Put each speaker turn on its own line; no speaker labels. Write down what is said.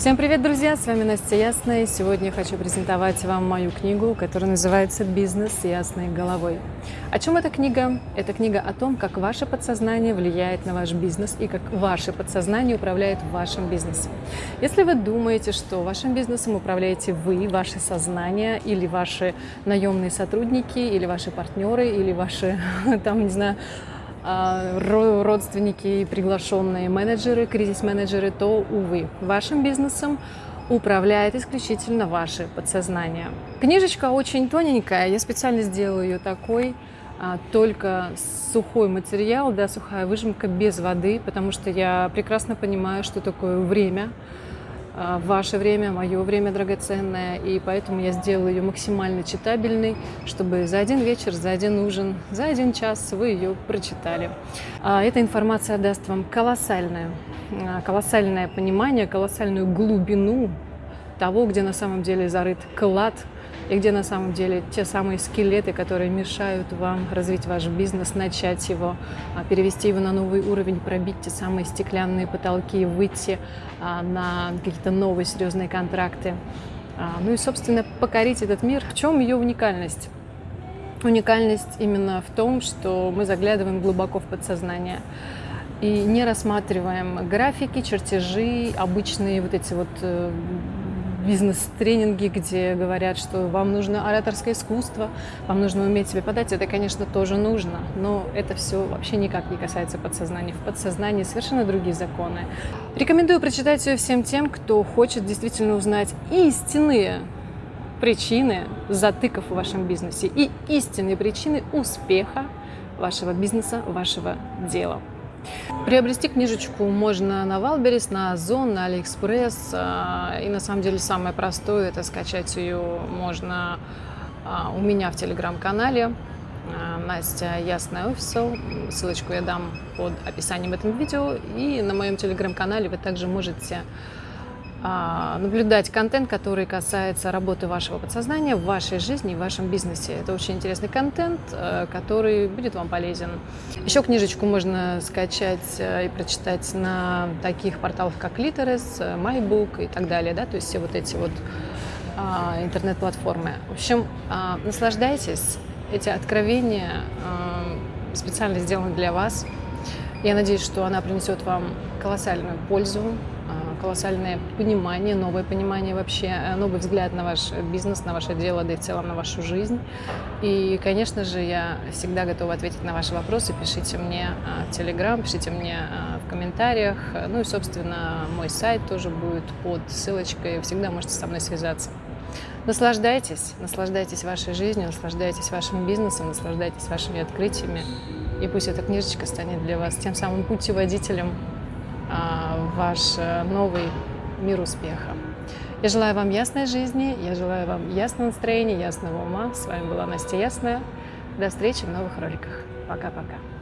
Всем привет, друзья! С вами Настя Ясная. Сегодня хочу презентовать вам мою книгу, которая называется «Бизнес с ясной головой». О чем эта книга? Это книга о том, как ваше подсознание влияет на ваш бизнес и как ваше подсознание управляет вашим бизнесом. Если вы думаете, что вашим бизнесом управляете вы, ваше сознание или ваши наемные сотрудники, или ваши партнеры, или ваши, там, не знаю, родственники и приглашенные менеджеры, кризис-менеджеры, то, увы, вашим бизнесом управляет исключительно ваше подсознание. Книжечка очень тоненькая, я специально сделала ее такой, а, только сухой материал, да, сухая выжимка без воды, потому что я прекрасно понимаю, что такое время, а, ваше время, мое время драгоценное, и поэтому я сделала ее максимально читабельной, чтобы за один вечер, за один ужин, за один час вы ее прочитали. А, эта информация даст вам колоссальное, а, колоссальное понимание, колоссальную глубину того, где на самом деле зарыт клад – и где на самом деле те самые скелеты, которые мешают вам развить ваш бизнес, начать его, а, перевести его на новый уровень, пробить те самые стеклянные потолки, выйти а, на какие-то новые серьезные контракты. А, ну и, собственно, покорить этот мир. В чем ее уникальность? Уникальность именно в том, что мы заглядываем глубоко в подсознание и не рассматриваем графики, чертежи, обычные вот эти вот э, бизнес-тренинги, где говорят, что вам нужно ораторское искусство, вам нужно уметь себе подать. Это, конечно, тоже нужно, но это все вообще никак не касается подсознания. В подсознании совершенно другие законы. Рекомендую прочитать ее всем тем, кто хочет действительно узнать истинные причины затыков в вашем бизнесе и истинные причины успеха вашего бизнеса, вашего дела. Приобрести книжечку можно на Wildberries, на Озон, на Алиэкспресс. А, и на самом деле самое простое – это скачать ее можно а, у меня в телеграм-канале. А, Настя Ясная Official. Ссылочку я дам под описанием этого видео. И на моем телеграм-канале вы также можете наблюдать контент, который касается работы вашего подсознания в вашей жизни, в вашем бизнесе. Это очень интересный контент, э, который будет вам полезен. Еще книжечку можно скачать э, и прочитать на таких порталах, как Literis, э, MyBook и так далее, да, то есть все вот эти вот а, интернет-платформы. В общем, а, наслаждайтесь. Эти откровения специально сделаны для вас. Я надеюсь, что она принесет вам колоссальную пользу, колоссальное понимание, новое понимание вообще, э, новый взгляд на ваш бизнес, на ваше дело, да и в целом на вашу жизнь. И, конечно же, я всегда готова ответить на ваши вопросы. Пишите мне э, в Телеграм, пишите мне э, в комментариях. Ну и, собственно, мой сайт тоже будет под ссылочкой. Всегда можете со мной связаться. Наслаждайтесь, наслаждайтесь вашей жизнью, наслаждайтесь вашим бизнесом, наслаждайтесь вашими открытиями. И пусть эта книжечка станет для вас тем самым путеводителем а, ваш э, новый мир успеха. Я желаю вам ясной жизни, я желаю вам ясного настроения, ясного ума. С вами была Настя Ясная. До встречи в новых роликах. Пока-пока.